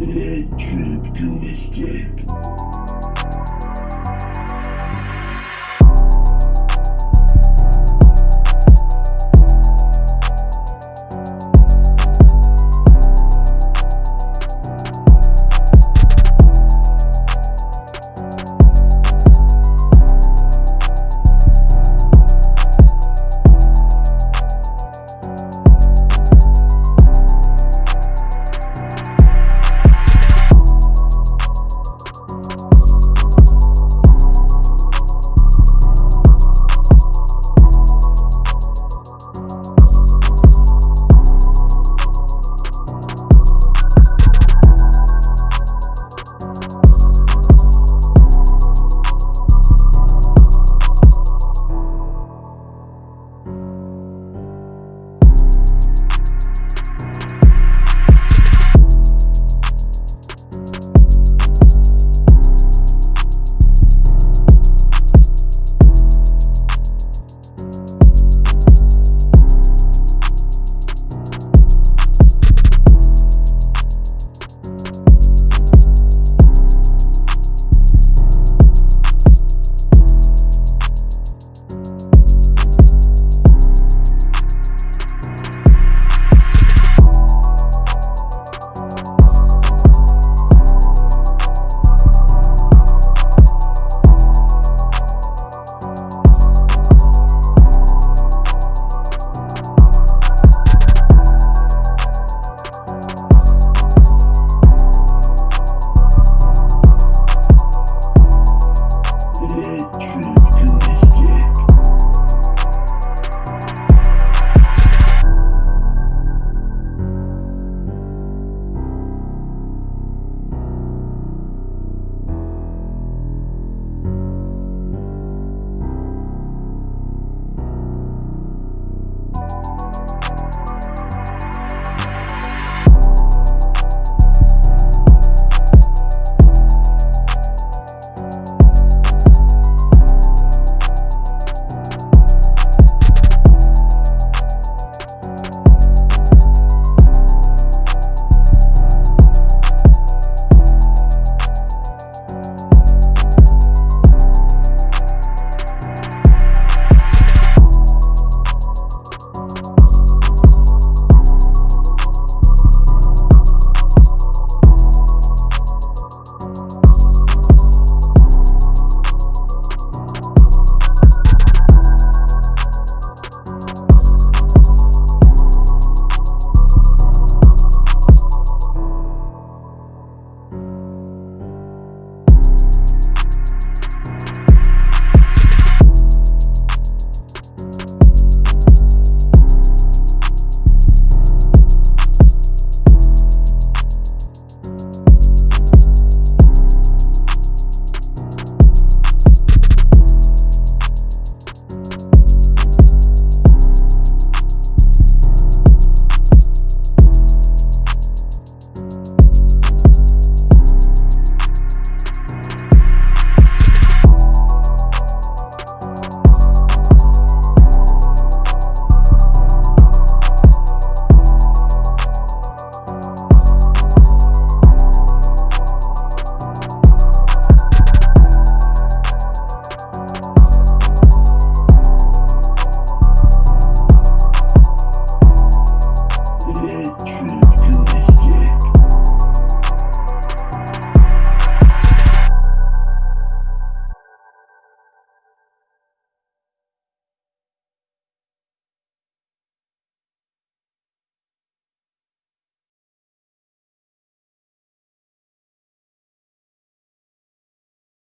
Electric to escape.